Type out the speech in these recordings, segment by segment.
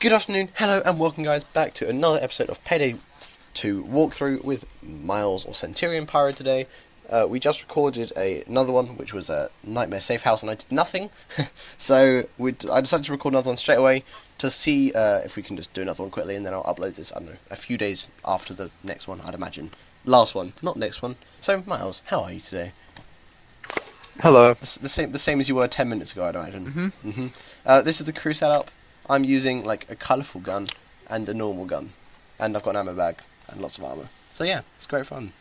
Good afternoon, hello, and welcome, guys, back to another episode of Payday 2 walkthrough with Miles or Centurion Pyro today. Uh, we just recorded a, another one, which was a Nightmare Safe House, and I did nothing. so we I decided to record another one straight away to see uh, if we can just do another one quickly, and then I'll upload this, I don't know, a few days after the next one, I'd imagine. Last one, not next one. So, Miles, how are you today? Hello. The, the same, the same as you were ten minutes ago, I'd imagine. Mm-hmm. mm-hmm. Uh, this is the crew setup. I'm using like a colourful gun and a normal gun, and I've got an ammo bag and lots of armor. So yeah, it's great fun.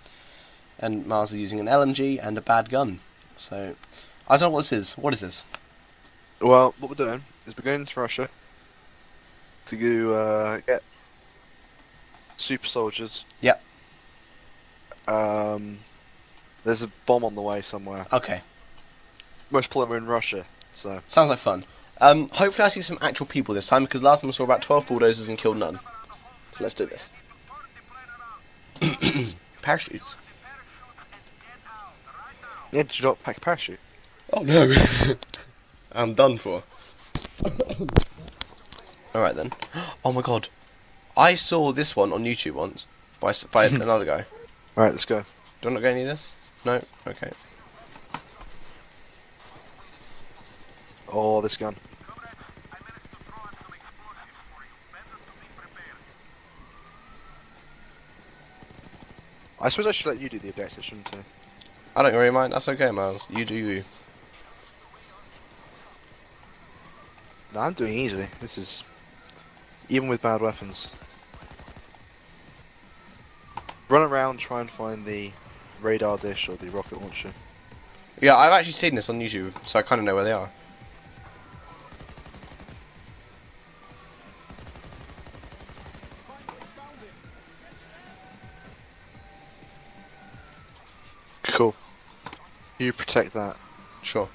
And Mars is using an LMG and a bad gun. So I don't know what this is. What is this? Well, what we're doing is we're going to Russia to uh, get super soldiers. Yep. Um, there's a bomb on the way somewhere. Okay. Most are in Russia, so. Sounds like fun. Um, hopefully I see some actual people this time because last time I saw about 12 bulldozers and killed none. So let's do this. Parachutes. Yeah, did you not pack a parachute? Oh no. I'm done for. Alright then. Oh my god. I saw this one on YouTube once by, by another guy. Alright, let's go. Do I not get any of this? No? Okay. Oh, this gun. I suppose I should let you do the objective, shouldn't I? I don't really mind. That's okay, Miles. You do you. No, I'm doing easily. This is... Even with bad weapons. Run around, try and find the radar dish or the rocket launcher. Yeah, I've actually seen this on YouTube, so I kind of know where they are. You protect that. Sure.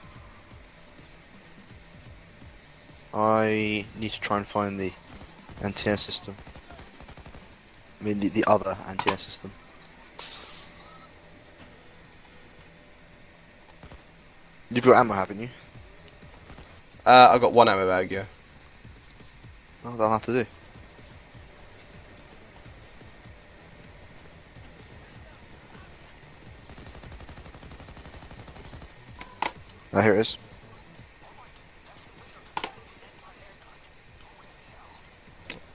I need to try and find the antenna system. I mean, the, the other antenna system. You've got ammo, haven't you? Uh, I've got one ammo bag, yeah. Oh, that'll have to do. Oh, here it is.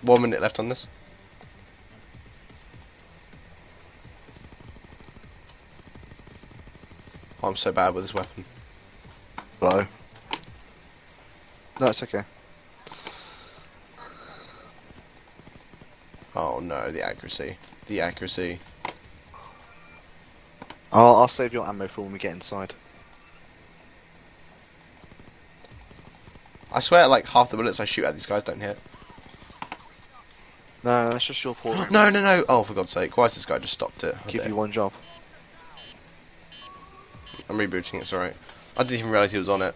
One minute left on this. Oh, I'm so bad with this weapon. Hello. No, it's okay. Oh no, the accuracy. The accuracy. I'll, I'll save your ammo for when we get inside. I swear, like, half the bullets I shoot at these guys don't hit. No, that's just your poor. no, no, no! Oh, for God's sake, why has this guy just stopped it? Give you one job. I'm rebooting it, alright. I didn't even realise he was on it.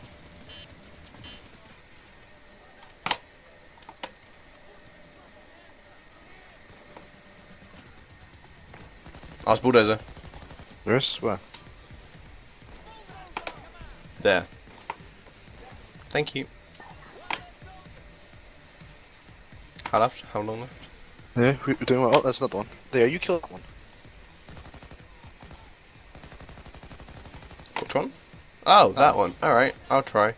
I was bulldozer. Yes, where? There. Thank you. How left? How long left? Yeah, we- we're doing well. Oh, there's another one. There, you killed that one. Which one? Oh, that one. Alright, I'll try.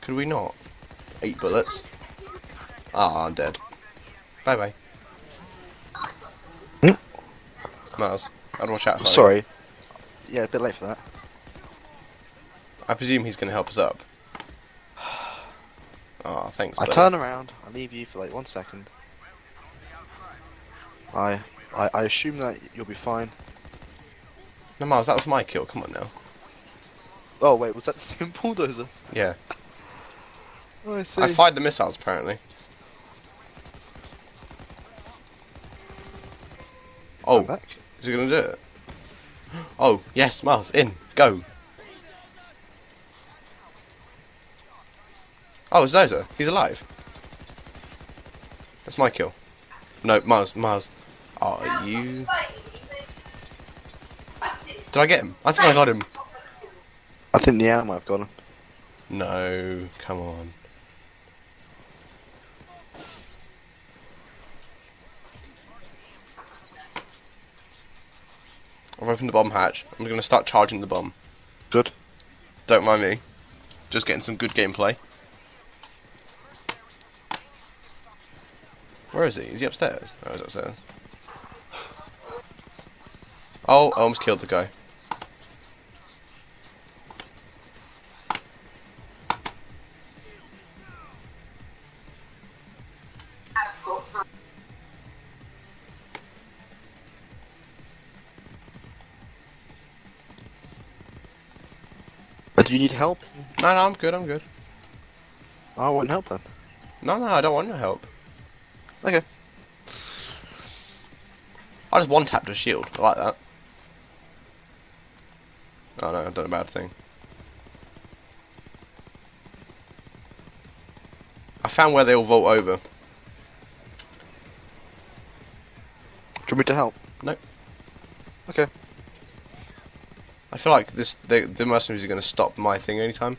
Could we not? Eight bullets. Ah, I'm dead. Bye bye. Hmm? Miles, I'd watch out for you. Sorry. Yeah, a bit late for that. I presume he's going to help us up. Ah, thanks, I buddy. turn around, I leave you for like one second. I, I, I assume that you'll be fine. No, Miles, that was my kill. Come on now. Oh wait, was that the same bulldozer? Yeah. Oh, I see. I fired the missiles, apparently. Oh, back. is he going to do it? Oh, yes, Miles, in. Go. Oh, it's Zozo. He's alive. That's my kill. No, Miles. Miles. Are you... Did I get him? I think I got him. I think the yeah, I might have got him. No, come on. I've opened the bomb hatch. I'm going to start charging the bomb. Good. Don't mind me. Just getting some good gameplay. Where is he? Is he upstairs? Oh, he's upstairs. Oh, I almost killed the guy. Do you need help? No, no, I'm good, I'm good. Oh, I won't help then. No, no, I don't want your help. Okay. I just one tapped a shield. I like that. Oh no, I've done a bad thing. I found where they all vault over. Do you want me to help? No. Okay. I feel like this the, the mercenaries are going to stop my thing anytime.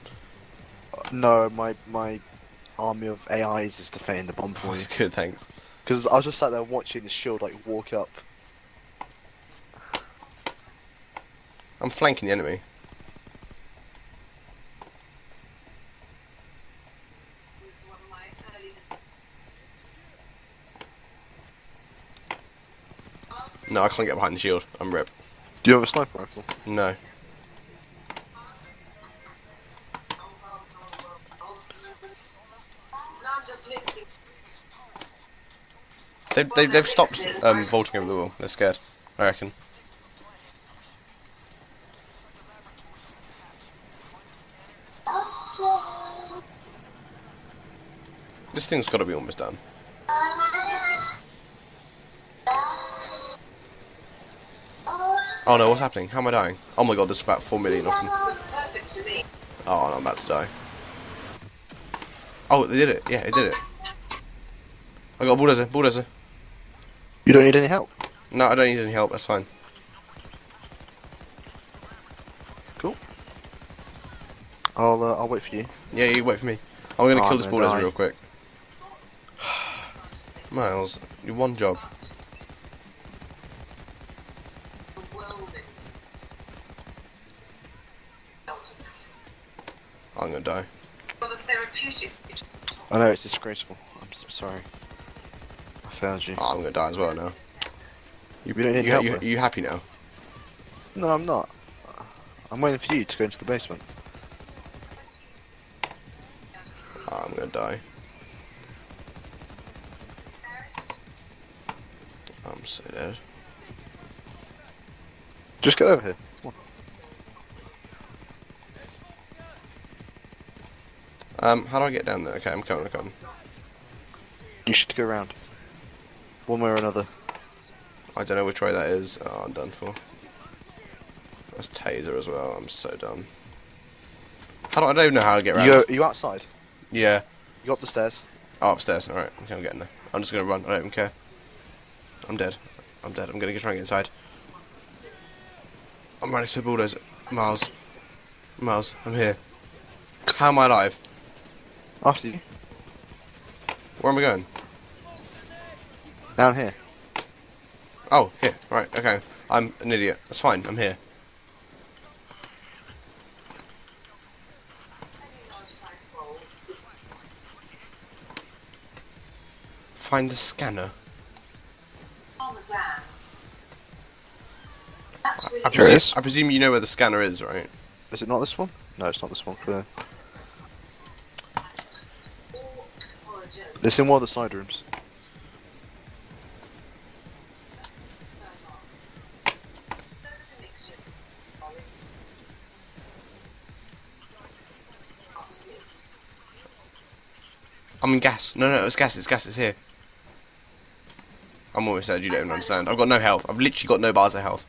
Uh, no, my my army of AIs is defending the bomb for Oh, you. it's good, thanks. Because I was just sat there watching the shield like walk up. I'm flanking the enemy. No, I can't get behind the shield. I'm rip. Do you have a sniper rifle? No. They, they, they've stopped um, vaulting over the wall. They're scared, I reckon. This thing's got to be almost done. Oh no, what's happening? How am I dying? Oh my god, there's about 4 million of them. Oh, no, I'm about to die. Oh, they did it. Yeah, it did it. I got a bulldozer, bulldozer. You don't need any help. No, I don't need any help, that's fine. Cool. I'll uh, I'll wait for you. Yeah, you wait for me. I'm gonna Oh, kill I'm this gonna bulldozer real quick. Miles, your one job. I'm gonna die. I know it's disgraceful. I'm so sorry. Failed you. Oh, I'm gonna die as well now. You, We don't need you, help you, you happy now? No, I'm not. I'm waiting for you to go into the basement. Oh, I'm gonna die. I'm so dead. Just get over here. Um, how do I get down there? Okay, I'm coming, I'm coming. You should go around. One way or another. I don't know which way that is. Oh, I'm done for. That's taser as well. I'm so done. How do I don't even know how to get around. You you outside? Yeah. You up the stairs. Oh, upstairs. Alright, okay, I'm getting there. I'm just gonna run. I don't even care. I'm dead. I'm dead. I'm gonna get try and get inside. I'm running to the bulldozer. Miles. Miles, I'm here. How am I alive? After you. Where am I going? Down here. Oh, here. Right, okay. I'm an idiot. That's fine. I'm here. Find the scanner. I Here presume. I presume you know where the scanner is, right? Is it not this one? No, it's not this one. Clear. It's in one of the side rooms. I'm in gas. No, no, it's gas. It's gas. It's here. I'm almost dead. You don't even understand. I've got no health. I've literally got no bars of health.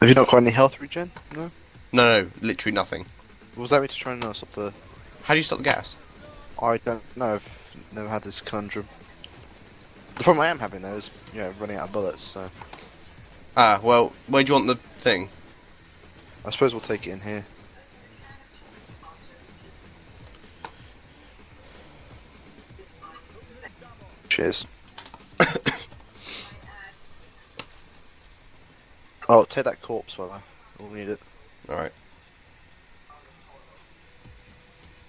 Have you not got any health regen? No. No, no, literally nothing. Was that me to try and stop the? How do you stop the gas? I don't know. I've never had this conundrum. The problem I am having though is, yeah, running out of bullets. So Ah, well, where do you want the thing? I suppose we'll take it in here. Cheers. Oh, take that corpse, fella. We'll need it. Alright.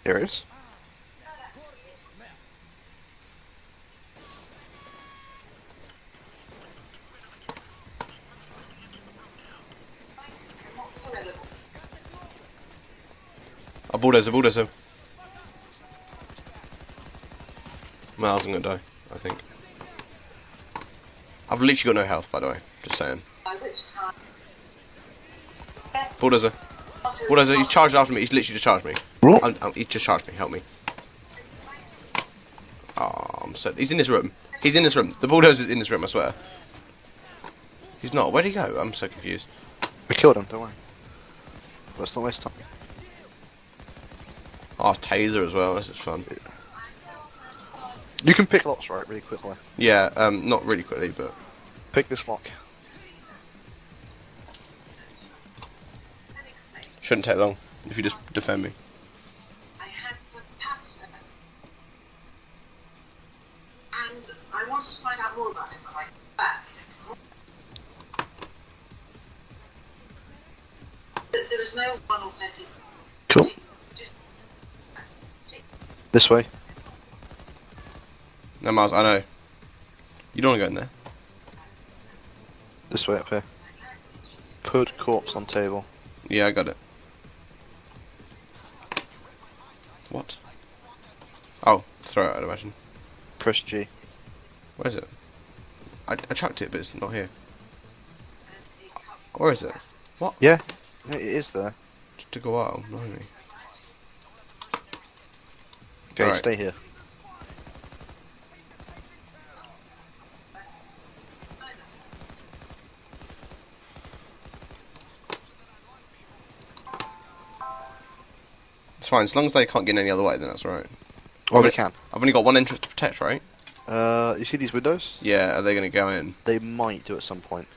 Here it is. A bulldozer, bulldozer. Miles, I'm gonna die, I think. I've literally got no health, by the way. Just saying. Bulldozer. Bulldozer, he's charged after me. He's literally just charged me. What? I'm, I'm, he's just charged me. Help me. Oh, I'm so. He's in this room. He's in this room. The bulldozer's in this room, I swear. He's not. Where'd he go? I'm so confused. We killed him, don't worry. Let's not waste time. Oh, taser as well. This is fun. You can pick locks, right, really quickly. Yeah, um, not really quickly, but Pick this lock. shouldn't take long if you just defend me. I had some pasta. And I wanted to find out more about it when I got back. Th- There is no one authentic. Cool. This way. No, Miles, I know. You don't want to go in there. This way up here. Put corpse on table. Yeah, I got it. What? Oh, throw it, I'd imagine. Press G. Where is it? I, I chucked it, but it's not here. Where is it? What? Yeah, it is there. It took a while, blimey. Okay, Alright. stay here. Fine, as long as they can't get in any other way, then that's right. Oh, they can. I've only got one entrance to protect, right? Uh, you see these windows? Yeah, are they going to go in? They might do at some point.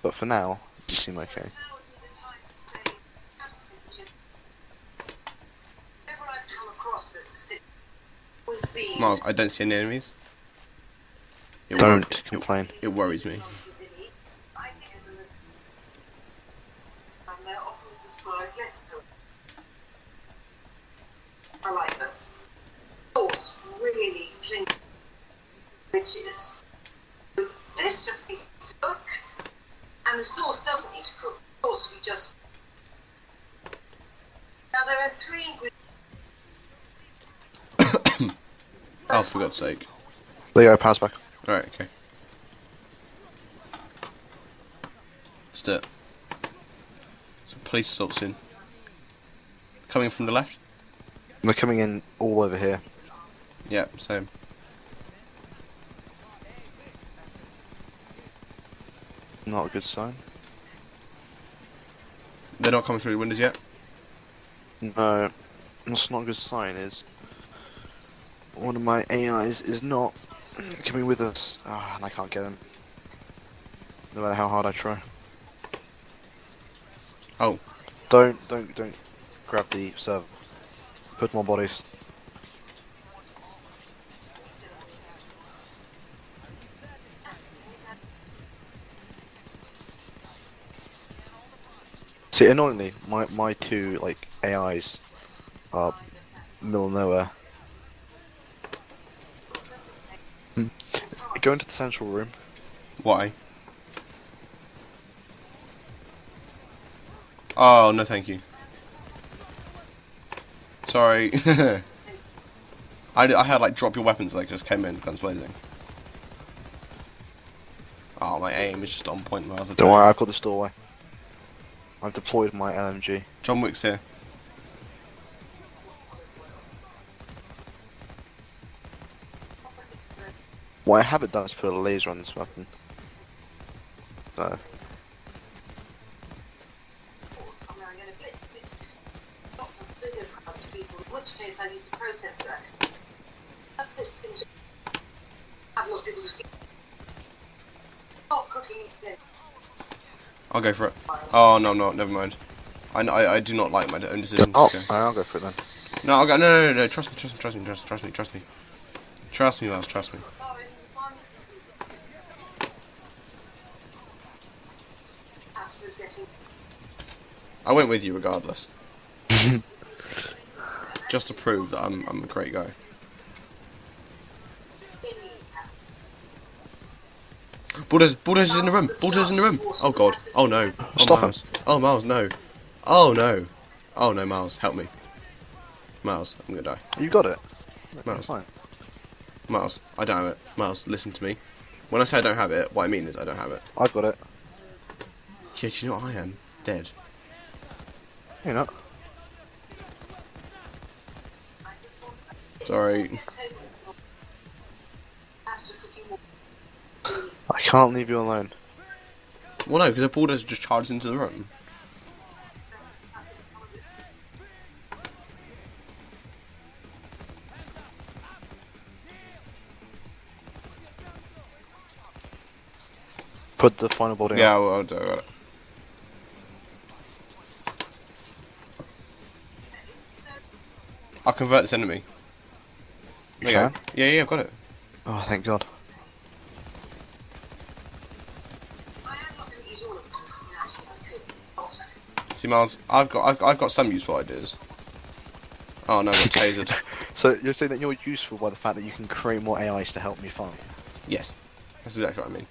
But for now, you seem okay. Whenever I've come across this, it's always been Miles, I don't see any enemies. It Don't complain. It, it worries me. easily. I think of them as and they're often described less appealing. I like them. Source really cling riches. This just needs to cook. And the sauce doesn't need to cook. The sauce you just now there are three ingredients. Oh, for God's sake. There you go, back. Alright, okay. Let's do it. Some police assaults in. Coming from the left? They're coming in all over here. Yeah, same. Not a good sign. They're not coming through the windows yet? No, that's not a good sign. Is one of my AIs is not coming with us, ah, and I can't get him. No matter how hard I try. Oh, Don't, don't, don't grab the server. Put more bodies. See, annoyingly, my my two like AIs are middle of nowhere. Hmm. Go into the central room. why? Oh, no thank you. Sorry. I, I had like drop your weapons like just came in, guns blazing. Oh, my aim is just on point, Miles. I tell Don't worry, I've got this doorway. I've deployed my LMG. John Wick's here. What I haven't done is put a laser on this weapon. So, I'm now going to blitz it. Not for bigger crowds of people, in which case I use a processor. I put it into have a lot of people's. Not cooking then. I'll go for it. Oh no, no, never mind. I, I, I do not like my own decisions. oh, Okay. I'll go for it then. No, I'll go. No, no, no, no. Trust me, trust me, trust me, trust, trust me, trust me. Trust me, Miles. Trust me. I went with you regardless. Just to prove that I'm I'm a great guy. Bulldozer, bulldozer's in the room. Bulldozer's in the room. Oh god. Oh no. Oh, Stop him. Miles. Oh Miles, no. Oh no. Oh no, Miles, help me. Miles, I'm gonna die. You got it. Miles. Miles, I don't have it. Miles, listen to me. When I say I don't have it, what I mean is I don't have it. I've got it. Yeah, do you know what I am? Dead. You're not. Sorry. I can't leave you alone. Well, no, because a bulldozer just charged into the room. Put the final building Yeah, up. well, I'll do it. I'll convert this enemy. You go. Yeah, yeah, I've got it. Oh, thank God. See, Miles, I've got, I've, I've got some useful ideas. Oh no, I got tasered. So you're saying that you're useful by the fact that you can create more AIs to help me fight? yes, that's exactly what I mean.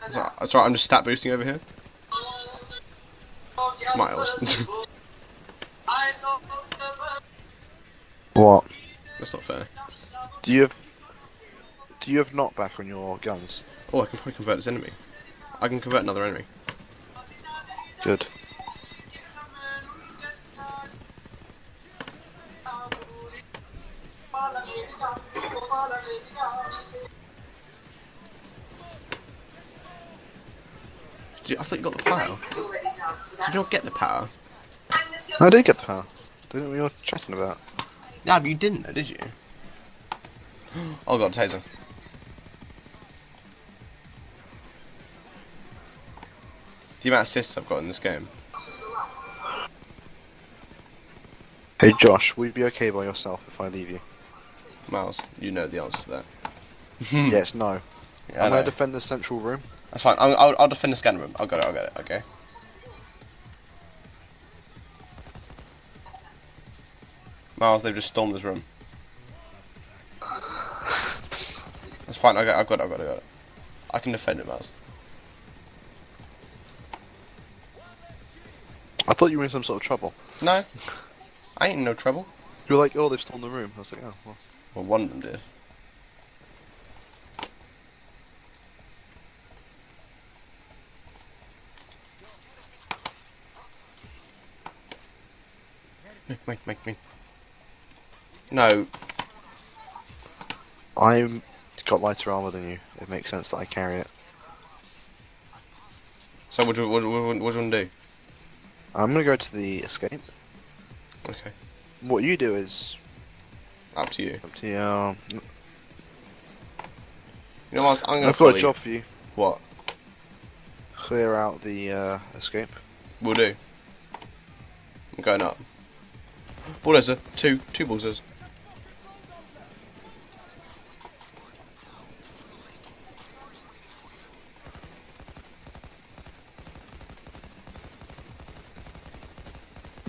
That's alright, that's alright, I'm just stat boosting over here. Miles. What? That's not fair. Do you have? Do you have knockback on your guns? Oh, I can probably convert this enemy. I can convert another enemy. Good. You, I thought you got the power. Did you not get the power? I did get the power. Didn't we were chatting about? Yeah, but you didn't though, did you? Oh god, taser. The amount of assists I've got in this game. Hey Josh, will you be okay by yourself if I leave you? Miles, you know the answer to that. yes, no. Yeah, I I'm gonna defend the central room. That's fine. I'll, I'll, I'll defend the scan room. I'll get it. I'll get it. Okay. Miles, they've just stormed this room. That's fine. I got. I've got it. I've got it. I've got it. I can defend it, Miles. I thought you were in some sort of trouble. No, I ain't in no trouble. You were like, oh, they've stolen the room. I was like, oh, well. Well, one of them did. Wait, wait, wait. No, I'm got lighter armor than you. It makes sense that I carry it. so what do, what, what, what do you want to do? I'm gonna go to the escape. Okay, What you do is up to you. up to you. Um, You know what? I'm gonna I've got a job for you. What? Clear out the uh, escape. We'll do. I'm going up. Bulldozer, two, two bulldozers.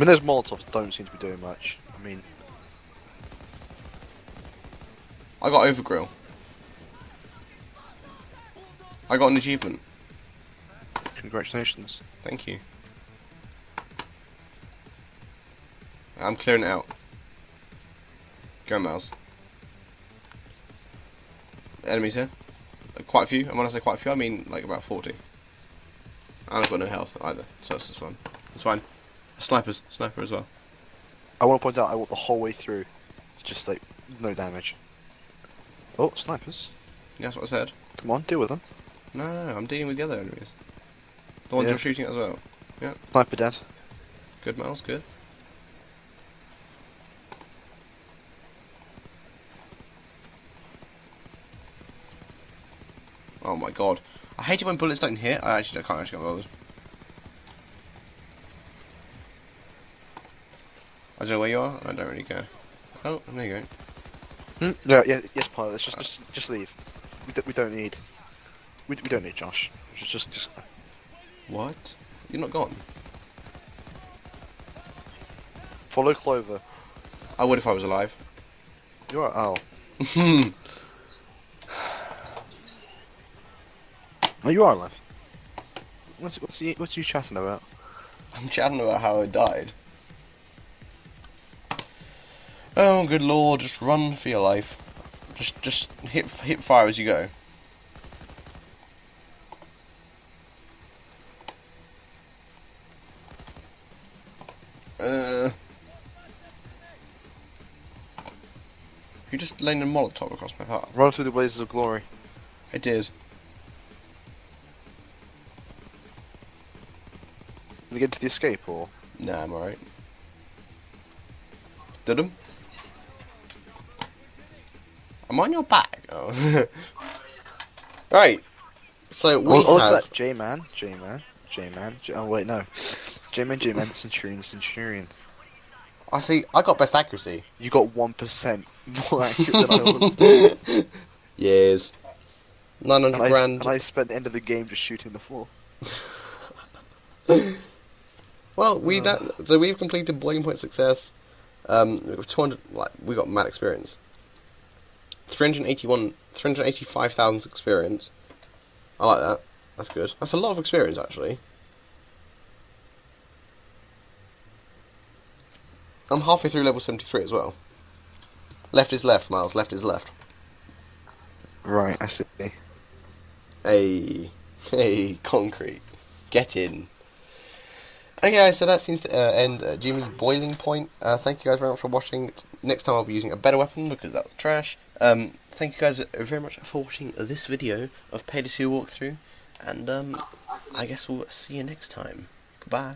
Mean, those molotovs don't seem to be doing much. I mean, I got overgrill. I got an achievement. congratulations. Thank you. I'm clearing it out. Go, Miles. Enemies here. Uh, Quite a few. And when I say quite a few, I mean like about 40. And I've got no health either, so it's just fine. It's fine. Snipers. Sniper as well. I want to point out I walked the whole way through, just like no damage. Oh, snipers! Yeah, that's what I said. Come on, deal with them. No, no, no, I'm dealing with the other enemies. The ones Yeah. you're shooting at as well. Yeah. Sniper dead. Good, Miles, good. Oh my god. I hate it when bullets don't hit. I actually I can't actually get bothered. I don't know where you are. I don't really care. Oh, there you go. Hmm? Yeah, yeah, yes, pilot. Let's just, just, just leave. We, don't we don't need. We, we don't need Josh. Just, just, just. What? You're not gone. Follow Clover. I would if I was alive. You are. Oh. I'm Oh, you are alive. What's, what's, you, what's you chatting about? I'm chatting about how I died. Oh, good lord! Just run for your life. Just, just hit, hit fire as you go. Uh. You just laying a Molotov across my path. Run through the blazes of glory. I did. Did we get to the escape or? Nah, I'm alright. Did him? I'm on your back. Oh. right. So we have. J-man, J-man, J-man. J- oh wait, no. J-man, J-man, Centurion, Centurion. I see. I got best accuracy. You got one percent more accurate than I was. yes. Nine hundred I, grand. and I spent the end of the game just shooting the floor. Well, we Oh. that so we've completed boiling point success. Um, with 200 like we got mad experience. 381 385,000 experience. I like that. That's good. That's a lot of experience actually. I'm halfway through level 73 as well. Left is left, Miles. Left is left. Right, I see. Hey, hey, concrete. Get in. Okay, guys, so that seems to uh, end uh, Jimmy Boiling Point. Uh, thank you guys very much for watching. Next time I'll be using a better weapon because that was trash. Um, thank you guys very much for watching this video of Payday 2 walkthrough. And um, I guess we'll see you next time. Goodbye.